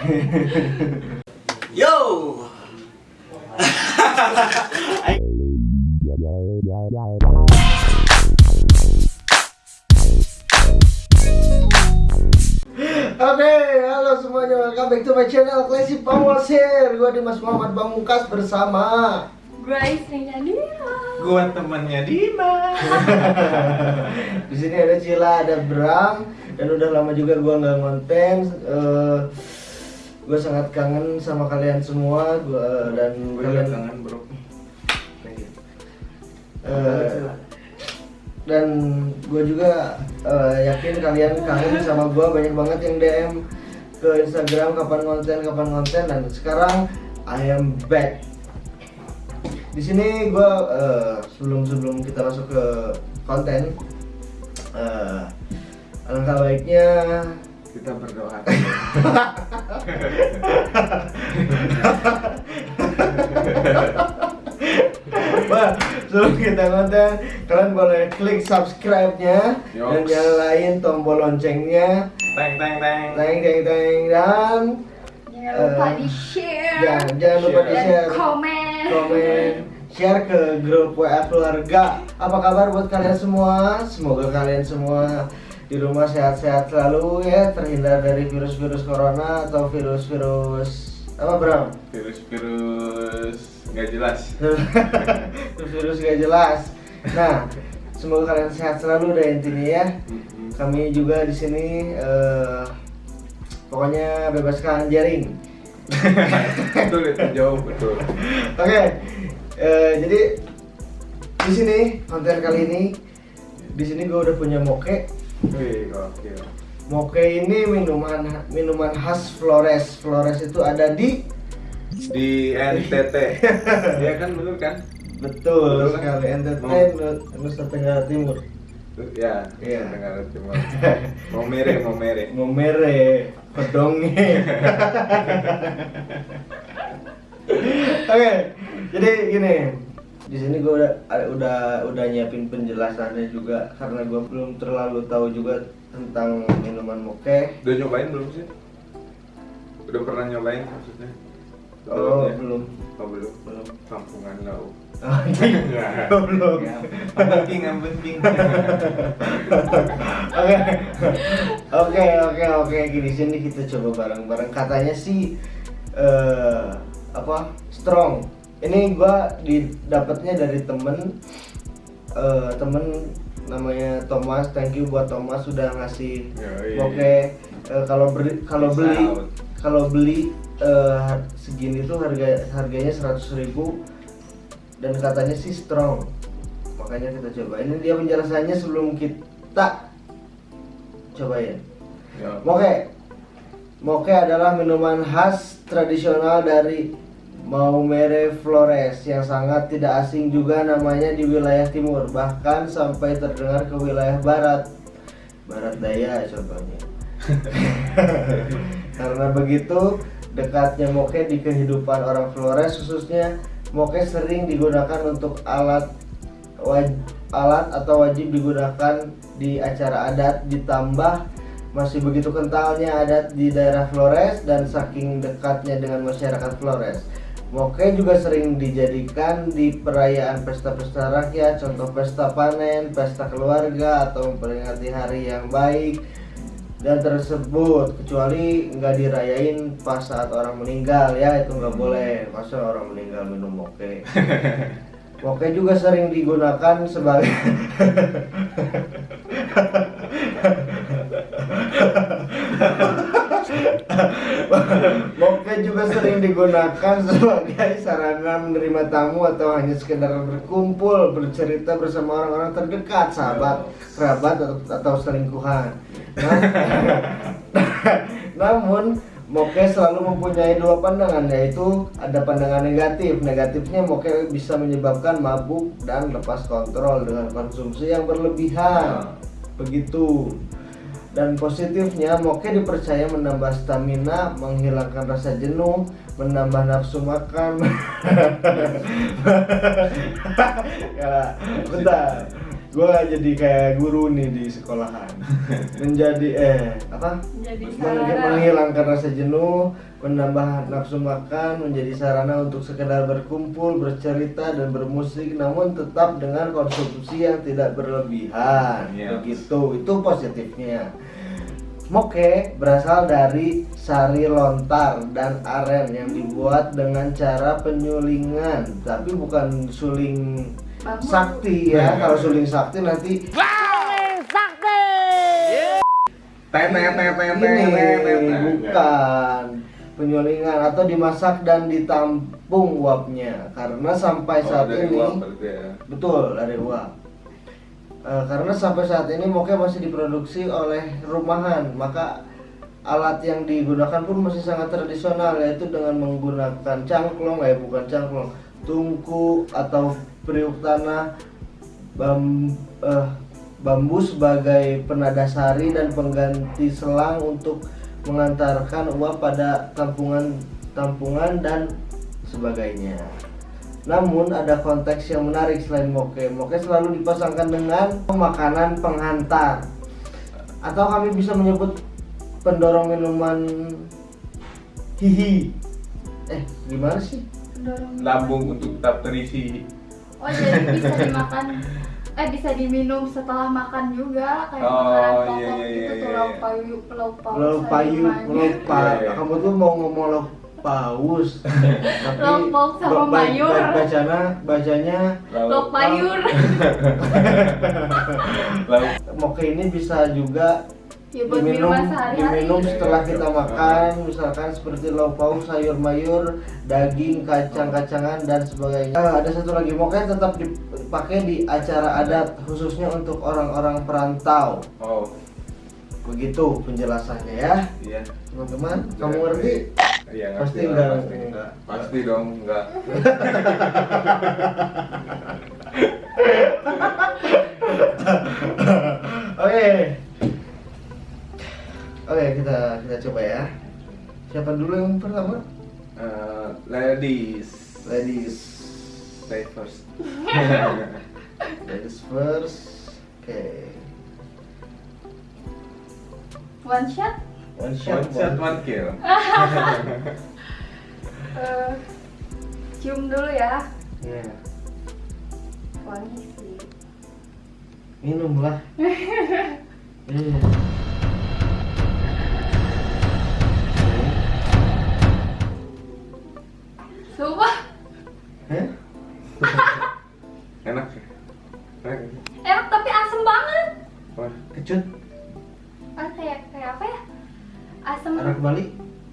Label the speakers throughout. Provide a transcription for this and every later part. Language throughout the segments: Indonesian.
Speaker 1: Yo.
Speaker 2: Oke, halo semuanya, welcome back to my channel Classy Pamwas here Gue Dimas Muhammad Pamungkas bersama
Speaker 3: Gue istrinya dia.
Speaker 1: Gua temannya Dima.
Speaker 2: Di sini ada Cila, ada Bram Dan udah lama juga gue nggak konten Eh, Gue sangat kangen sama kalian semua gua, Dan
Speaker 1: Gue
Speaker 2: kalian
Speaker 1: kangen bro.
Speaker 2: Eh, dan gue juga eh, yakin kalian kangen sama gue banyak banget yang DM ke Instagram kapan konten kapan konten dan sekarang I am back. Di sini gue sebelum sebelum kita masuk ke konten eh, alangkah baiknya
Speaker 1: Kita berdoa.
Speaker 2: Wah, sebelum kita konten, kalian boleh klik subscribe-nya dan nyalain tombol loncengnya.
Speaker 1: Teng teng teng.
Speaker 2: Teng teng teng dan
Speaker 3: Jangan lupa
Speaker 2: Eh,
Speaker 3: di share
Speaker 2: jangan, jangan lupa di
Speaker 3: dan
Speaker 2: share,
Speaker 3: komen.
Speaker 2: komen, share ke grup WA keluarga. Apa kabar buat kalian semua? Semoga kalian semua di rumah sehat-sehat selalu ya, terhindar dari virus-virus corona atau virus-virus apa Bram?
Speaker 1: Virus-virus nggak jelas.
Speaker 2: virus-virus gak jelas. Nah, semoga kalian sehat selalu deh intinya ya. Kami juga di sini eh, pokoknya bebaskan jaring.
Speaker 1: betul itu jauh betul.
Speaker 2: Oke, eh, jadi di sini konten kali ini di sini gue udah punya moke.
Speaker 1: Wih oke.
Speaker 2: Moke ini minuman minuman khas Flores. Flores itu ada di
Speaker 1: Di NTT. Iya kan betul kan?
Speaker 2: betul
Speaker 1: Betul kan?
Speaker 2: sekali NTT
Speaker 1: Mau-
Speaker 2: Nusa Tenggara Timur.
Speaker 1: Ya.
Speaker 2: Iya.
Speaker 1: Tenggara Timur. Mau mere mau mere.
Speaker 2: Momere, kodonge. Oke, jadi gini. Di sini gue udah udah udah nyiapin penjelasannya juga karena gue belum terlalu tahu juga tentang minuman moke.
Speaker 1: Udah nyobain belum sih? Udah pernah nyobain maksudnya?
Speaker 2: Oh,
Speaker 1: Sebelumnya?
Speaker 2: belum.
Speaker 1: Oh belum.
Speaker 2: Belum.
Speaker 1: Kampungan lau.
Speaker 2: Oh, belum.
Speaker 1: Ya, Yang penting, yang penting.
Speaker 2: Oke, oke, oke, oke. Gini sini kita coba bareng-bareng. Katanya sih eh apa strong. Ini gua didapatnya dari temen eh temen namanya Thomas. Thank you buat Thomas sudah ngasih. Oke, eh, kalau beli kalau beli kalau beli segini tuh harga harganya 100.000 ribu dan katanya sih strong makanya kita coba ini dia penjelasannya sebelum kita cobain
Speaker 1: Ya.
Speaker 2: moke moke adalah minuman khas tradisional dari Maumere Flores yang sangat tidak asing juga namanya di wilayah timur bahkan sampai terdengar ke wilayah barat barat daya contohnya karena begitu dekatnya moke di kehidupan orang Flores khususnya moke sering digunakan untuk alat waj- alat atau wajib digunakan di acara adat ditambah masih begitu kentalnya adat di daerah Flores dan saking dekatnya dengan masyarakat Flores. Moke juga sering dijadikan di perayaan pesta-pesta rakyat, contoh pesta panen, pesta keluarga, atau memperingati hari yang baik dan tersebut. Kecuali nggak dirayain pas saat orang meninggal ya itu nggak boleh. Masa orang meninggal minum moke? Moke juga sering digunakan sebagai moke juga sering digunakan sebagai sarana menerima tamu atau hanya sekedar berkumpul bercerita bersama orang-orang terdekat sahabat kerabat atau, atau selingkuhan Nah, namun Moke selalu mempunyai dua pandangan yaitu ada pandangan negatif. Negatifnya Moke bisa menyebabkan mabuk dan lepas kontrol dengan konsumsi yang berlebihan. Begitu. Dan positifnya Moke dipercaya menambah stamina, menghilangkan rasa jenuh, menambah nafsu makan. ya, bentar. Gua jadi kayak guru nih di sekolahan. Menjadi eh apa?
Speaker 3: Jadi
Speaker 2: Meng- menghilangkan rasa jenuh, menambah nafsu makan, menjadi sarana untuk sekedar berkumpul, bercerita dan bermusik, namun tetap dengan konsumsi yang tidak berlebihan.
Speaker 1: Iya.
Speaker 2: Begitu, itu positifnya. Moke berasal dari sari lontar dan aren yang dibuat dengan cara penyulingan, tapi bukan suling sakti ya. Kalau suling sakti nanti
Speaker 1: Tenet, tenet, tenet,
Speaker 2: ini
Speaker 1: tenet, tenet.
Speaker 2: bukan penyulingan atau dimasak dan ditampung uapnya karena sampai
Speaker 1: Oh,
Speaker 2: saat
Speaker 1: dari
Speaker 2: ini
Speaker 1: uap ya.
Speaker 2: betul dari uap Eh, karena sampai saat ini moke masih diproduksi oleh rumahan maka alat yang digunakan pun masih sangat tradisional yaitu dengan menggunakan cangklong eh bukan cangklong tungku atau periuk tanah bam, eh, bambu sebagai penada sari dan pengganti selang untuk mengantarkan uap pada tampungan tampungan dan sebagainya. Namun ada konteks yang menarik selain moke. Moke selalu dipasangkan dengan makanan penghantar atau kami bisa menyebut pendorong minuman hihi. Eh, gimana sih?
Speaker 1: Lambung untuk tetap terisi.
Speaker 3: Oh jadi bisa dimakan eh bisa diminum setelah makan juga kayak
Speaker 1: Oh,
Speaker 3: makanan
Speaker 1: iya,
Speaker 3: pokok
Speaker 1: iya, iya,
Speaker 3: gitu tuh
Speaker 1: iya,
Speaker 3: lauk
Speaker 1: iya.
Speaker 3: payu lauk paus
Speaker 2: Lauk payu, lauk
Speaker 3: mayur.
Speaker 2: pa.
Speaker 1: Iya, iya.
Speaker 2: Kamu tuh mau ngomong lauk paus. Tapi
Speaker 3: Lauk paus sama
Speaker 2: ba- ba-
Speaker 3: mayur.
Speaker 2: ba- Bacanya bacanya
Speaker 3: lauk payur
Speaker 1: Lalu
Speaker 2: moke ini bisa juga
Speaker 3: ya buat
Speaker 2: diminum
Speaker 3: minuman sehari-hari
Speaker 2: diminum setelah kita
Speaker 1: Iya.
Speaker 2: makan misalkan seperti lauk pauk sayur mayur daging kacang-kacangan dan sebagainya Ah, ada satu lagi moke tetap dipakai di acara adat khususnya untuk orang-orang perantau
Speaker 1: Oh,
Speaker 2: begitu penjelasannya ya
Speaker 1: iya.
Speaker 2: teman-teman kamu ngerti
Speaker 1: Iya, ngerti
Speaker 2: Pasti enggak,
Speaker 1: pasti.
Speaker 2: enggak.
Speaker 1: Pasti dong, enggak.
Speaker 2: oke oke kita kita coba ya. Siapa dulu yang pertama?
Speaker 1: Eh, ladies,
Speaker 2: ladies.
Speaker 1: Stay first.
Speaker 2: ladies first. Oke.
Speaker 3: One shot?
Speaker 2: One shot
Speaker 1: One shot, one kill.
Speaker 3: Eh, cium dulu ya.
Speaker 2: Ya
Speaker 3: wangi sih.
Speaker 2: Minum lah. Iya.
Speaker 3: Sumpah.
Speaker 2: Hah?
Speaker 1: Enak sih. Enak.
Speaker 3: enak tapi asem banget.
Speaker 1: Wah,
Speaker 2: kecut.
Speaker 3: Ah kayak kayak apa ya? Asem.
Speaker 2: Anak Bali?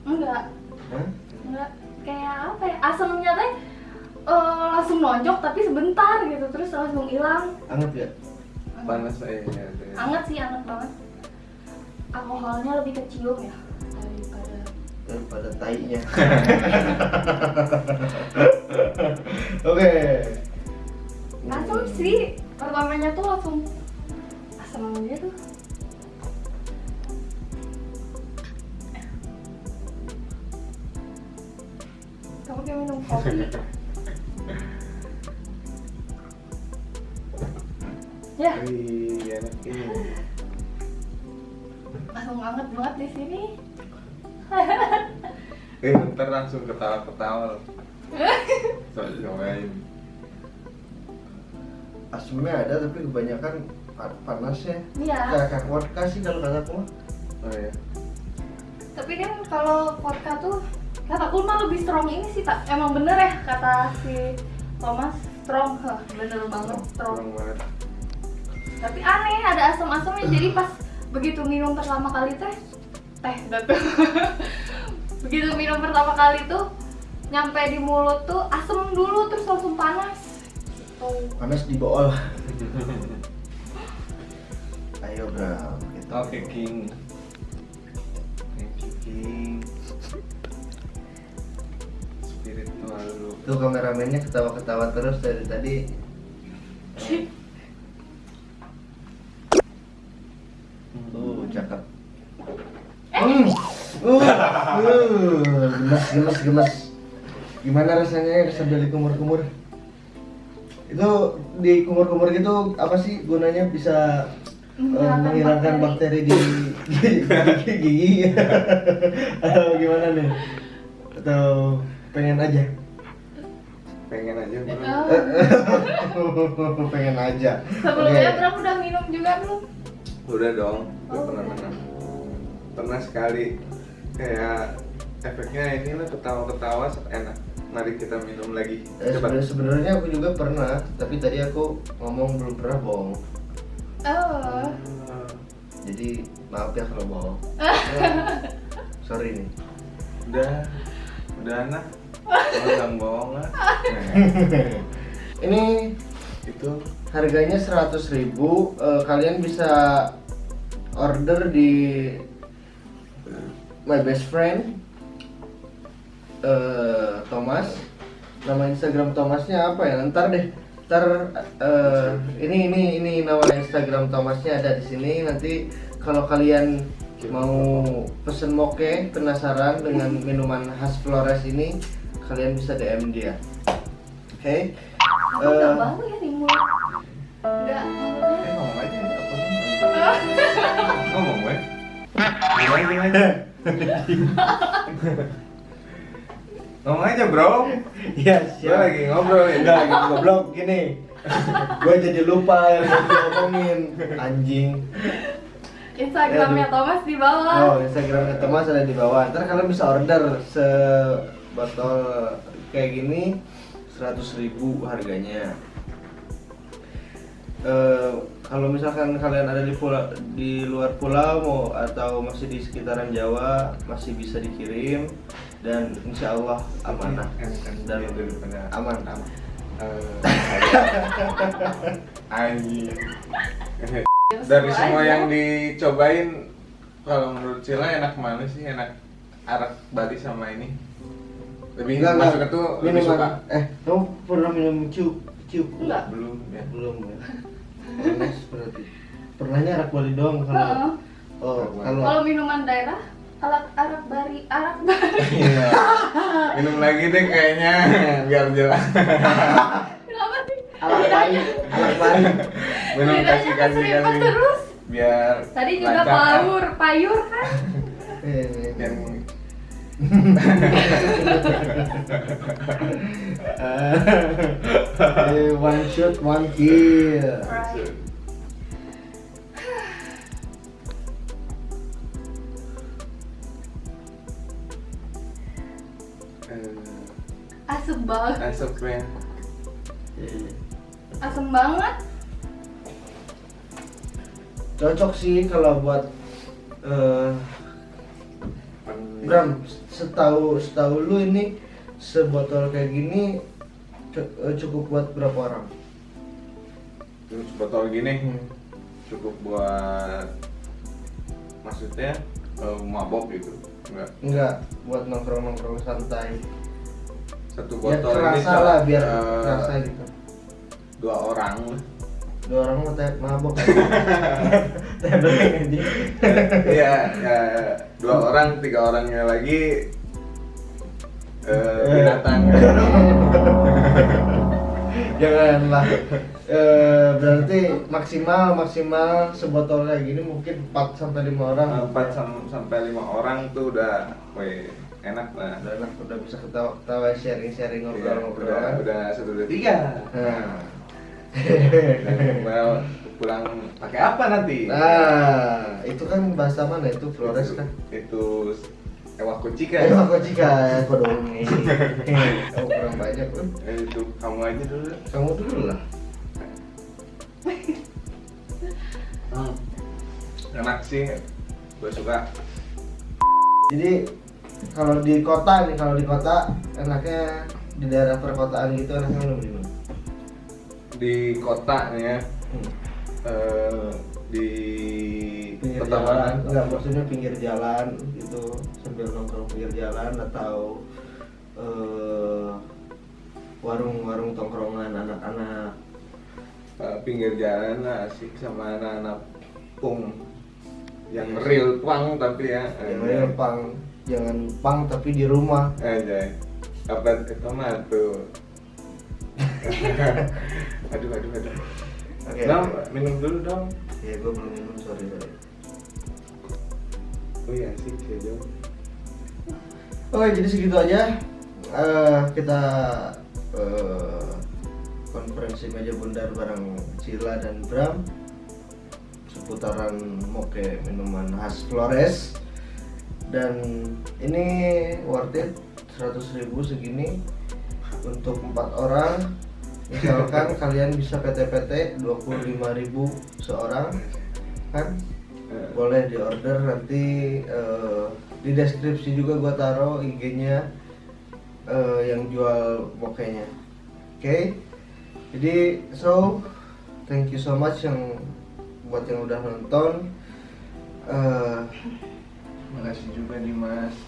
Speaker 3: Enggak.
Speaker 2: Hah?
Speaker 3: enggak. Kayak apa ya? Asemnya teh eh, langsung nonjok tapi sebentar gitu. Terus langsung hilang.
Speaker 2: Anget ya?
Speaker 1: Panas saya. Ya, ya.
Speaker 3: anget sih anget banget. Alkoholnya lebih kecium ya daripada
Speaker 2: tainya. Oke.
Speaker 3: Asem sih pertamanya tuh langsung asem gitu kamu kayak minum kopi. Ya.
Speaker 1: Wih, enak ini.
Speaker 3: langsung anget banget di sini
Speaker 1: Eh, ntar langsung ketawa-ketawa. Soalnya cobain.
Speaker 2: asemnya ada tapi kebanyakan pa- panas ya.
Speaker 3: Iya.
Speaker 2: Kayak kayak vodka sih kalau kataku mah
Speaker 1: Oh ya.
Speaker 3: tapi kan kalau vodka tuh kataku mah lebih strong ini sih tak emang bener ya kata si Thomas. Strong bener banget. Strong
Speaker 1: banget.
Speaker 3: tapi aneh ada asam-asamnya. Jadi pas begitu minum pertama kali teh teh tuh begitu minum pertama kali tuh nyampe di mulut tuh asem dulu terus langsung panas gitu.
Speaker 2: panas di bool ayo bro kita
Speaker 1: Oke, King. Thank you, King. Spiritual lu.
Speaker 2: tuh kameramennya ketawa-ketawa terus dari tadi uh cakep Hmm. Uh, uh, gemes, gemes, gemes. Gimana rasanya ya bisa beli kumur-kumur? itu di kumur-kumur gitu apa sih gunanya bisa eh,
Speaker 3: Menghilangkan
Speaker 2: bakteri, di gigi, gigi? Atau gimana nih? Atau pengen aja?
Speaker 1: Pengen aja
Speaker 3: Oh,
Speaker 2: pengen aja.
Speaker 3: Sebelumnya. Bram udah minum juga belum?
Speaker 1: udah dong udah
Speaker 3: Oh,
Speaker 1: pernah pernah pernah sekali kayak efeknya ini lah ketawa-ketawa enak. Mari kita minum lagi.
Speaker 2: Eh,
Speaker 1: coba
Speaker 2: sebenarnya- sebenarnya aku juga pernah tapi tadi aku ngomong belum pernah bohong.
Speaker 3: Oh,
Speaker 2: jadi maaf ya kalau bohong. Sorry nih.
Speaker 1: Udah udah anak jangan bohong lah Nah,
Speaker 2: ini
Speaker 1: itu.
Speaker 2: harganya 100.000 ribu Eh, kalian bisa order di my best friend eh, Thomas. Nama Instagram Thomasnya apa ya? Ntar deh. Ntar eh, ini ini ini nama Instagram Thomasnya ada di sini. Nanti kalau kalian mau pesen moke penasaran dengan minuman khas Flores ini kalian bisa DM dia. Oke?
Speaker 3: Aku
Speaker 2: Eh,
Speaker 3: nggak bau ya di mulut. Nggak,
Speaker 1: eh ngomong aja apa ngomong gue ngomong aja ngomong aja bro
Speaker 2: Iya,
Speaker 1: gue lagi ngobrol ya
Speaker 2: Enggak, gitu goblok gini. gue jadi lupa yang mau ngomongin anjing.
Speaker 3: Instagramnya. Thomas di bawah.
Speaker 2: Oh, Instagramnya Thomas ada di bawah. Ntar kalian bisa order sebotol kayak gini 100.000 ribu harganya. Eh, kalau misalkan kalian ada di pulau di luar pulau mau atau masih di sekitaran Jawa masih bisa dikirim dan insya Allah amanah
Speaker 1: Enakan
Speaker 2: dan
Speaker 1: dia daripada
Speaker 2: aman aman.
Speaker 1: Eh, anjing dari semua yang dicobain kalau menurut Cila enak mana sih enak arak Bali sama ini lebih
Speaker 2: Enggak,
Speaker 1: masuk
Speaker 2: enggak.
Speaker 1: itu lebih suka
Speaker 2: Eh, kamu pernah minum ciu? Ciu?
Speaker 3: Enggak.
Speaker 1: belum ya
Speaker 2: Belum ya. Ones berarti. Pernahnya arak Bali doang kalau. Oh,
Speaker 3: Kalau
Speaker 2: kalau
Speaker 3: minuman daerah, alat arak bari, arak bari.
Speaker 1: Iya. minum lagi deh kayaknya biar jelas
Speaker 3: Kenapa sih?
Speaker 2: arak Bali, arak Bali.
Speaker 1: minum kasih kasih kasih
Speaker 3: terus.
Speaker 1: biar
Speaker 3: Tadi juga
Speaker 1: lancar,
Speaker 3: payur, payur kan?
Speaker 2: Eh, Eh, one shot, one kill.
Speaker 3: Right. Asem banget,
Speaker 1: asapnya
Speaker 3: asem banget.
Speaker 2: Cocok sih kalau buat eh Bram, setahu setahu lu ini sebotol kayak gini eh, cukup buat berapa orang?
Speaker 1: terus botol gini cukup buat maksudnya eh, mabok gitu enggak
Speaker 2: Enggak, buat nongkrong-nongkrong santai.
Speaker 1: satu
Speaker 2: Biar
Speaker 1: botol ini
Speaker 2: kerasa
Speaker 1: sa-
Speaker 2: lah, biar
Speaker 1: eh,
Speaker 2: kerasa gitu.
Speaker 1: dua orang.
Speaker 2: Dua orang mau teh mabok. Teh beli aja.
Speaker 1: Iya, ya, dua orang, tiga orangnya lagi eh, binatang.
Speaker 2: Janganlah. Eh, berarti maksimal maksimal sebotol kayak gini mungkin 4 sampai 5 orang.
Speaker 1: Empat sam- sampai lima orang tuh udah, weh, enak lah.
Speaker 2: Udah enak, udah bisa ketawa-ketawa sharing-sharing
Speaker 1: Iya,
Speaker 2: ngobrol-ngobrol
Speaker 1: udah,
Speaker 2: kan.
Speaker 1: udah satu dua tiga.
Speaker 2: Nah.
Speaker 1: Kembali pulang pakai apa nanti?
Speaker 2: Nah, itu kan bahasa mana itu Flores kan?
Speaker 1: Itu ewak kucika.
Speaker 2: Eh, aku jika aku dong nih. Kamu kurang banyak kan?
Speaker 1: Eh, itu kamu aja dulu.
Speaker 2: Kamu dulu lah.
Speaker 1: Hmm. Enak sih, gue suka.
Speaker 2: Jadi kalau di kota nih, kalau di kota enaknya di daerah perkotaan gitu enaknya minum di?
Speaker 1: Di kota nih ya,
Speaker 2: Hmm.
Speaker 1: eh, di
Speaker 2: Pinggir
Speaker 1: kota
Speaker 2: jalan, enggak maksudnya pinggir jalan gitu sambil nongkrong pinggir jalan atau eh, warung-warung tongkrongan anak-anak.
Speaker 1: Eh, pinggir jalan lah asik sama anak-anak pung yang real pang tapi ya
Speaker 2: Yang real pang, jangan pang tapi di rumah.
Speaker 1: aja apa itu mah tuh aduh aduh aduh
Speaker 2: Oke.
Speaker 1: dong minum dulu dong
Speaker 2: Ya gue belum minum sorry sorry.
Speaker 1: oh iya sih saya jauh
Speaker 2: Oke jadi segitu aja. Eh, kita eh, konferensi meja bundar bareng Cila dan Bram seputaran moke minuman khas Flores dan ini worth it 100.000 segini untuk empat orang misalkan kalian bisa PT-PT 25.000 seorang kan?
Speaker 1: Eh,
Speaker 2: boleh di order nanti eh, di deskripsi juga gua taruh IG-nya eh, yang jual mokenya oke? Jadi so thank you so much yang buat yang udah nonton. Eh,
Speaker 1: makasih juga Dimas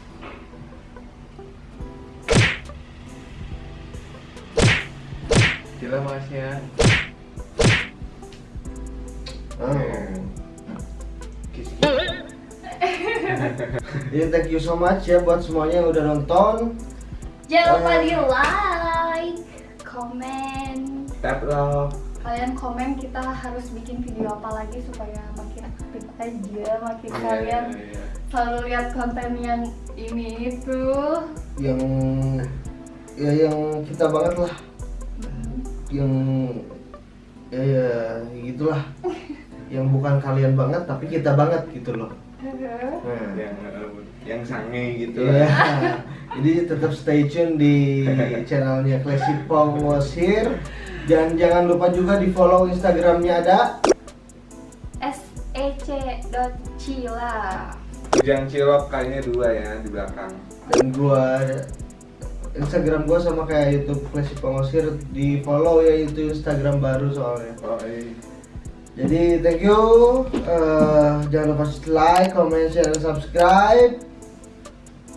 Speaker 1: Gila makasih ya
Speaker 2: oh. Jadi thank you so much ya buat semuanya yang udah nonton
Speaker 3: Jangan lupa
Speaker 2: Eh.
Speaker 3: di like, komen.
Speaker 1: Tap love
Speaker 3: Kalian komen kita harus bikin video apa lagi supaya makin aktif aja, makin
Speaker 1: Iya,
Speaker 3: kalian
Speaker 1: iya, iya.
Speaker 3: selalu lihat konten yang ini itu.
Speaker 2: yang ya yang kita banget lah yang ya ya gitulah yang bukan kalian banget tapi kita banget gitu loh nah,
Speaker 1: yang eh, yang sange gitu
Speaker 2: Iya. Jadi tetap stay tune di channelnya Classy Pong was here. Dan jangan lupa juga di follow Instagramnya ada.
Speaker 3: sec.cila.
Speaker 1: Ujang cilok kayaknya dua ya di belakang
Speaker 2: Dan gua Instagram gua sama kayak YouTube was here di follow ya itu Instagram baru soalnya.
Speaker 1: oh iya
Speaker 2: Jadi thank you. Eh, jangan lupa like, comment, share, dan subscribe.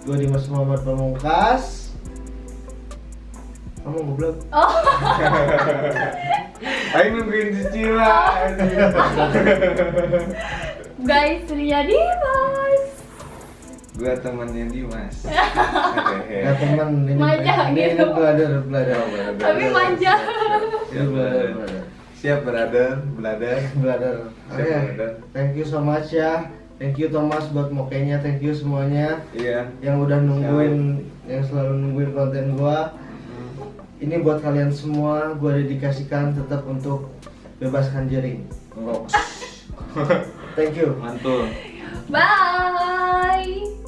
Speaker 2: Gue Dimas Muhammad Pamungkas. Kamu goblok.
Speaker 3: Oh,
Speaker 1: Ayo nungguin si Cila
Speaker 3: guys, Ria Dimas.
Speaker 1: Gua temannya Dimas
Speaker 2: Ya teman ini
Speaker 3: Manja
Speaker 2: ini,
Speaker 3: gitu.
Speaker 2: belajar
Speaker 1: Oh, brother.
Speaker 3: Tapi manja.
Speaker 2: ini belajar belajar
Speaker 1: Siap brother, brother.
Speaker 2: Belajar oke
Speaker 1: Siap, brother.
Speaker 2: thank you so much ya. Thank you Thomas buat mokenya thank you semuanya.
Speaker 1: Iya.
Speaker 2: Yang udah nungguin yang selalu nungguin konten gua. Ini buat kalian semua gua dedikasikan tetap untuk bebaskan jaring
Speaker 1: Oh,
Speaker 2: thank you.
Speaker 1: Mantul.
Speaker 3: Bye.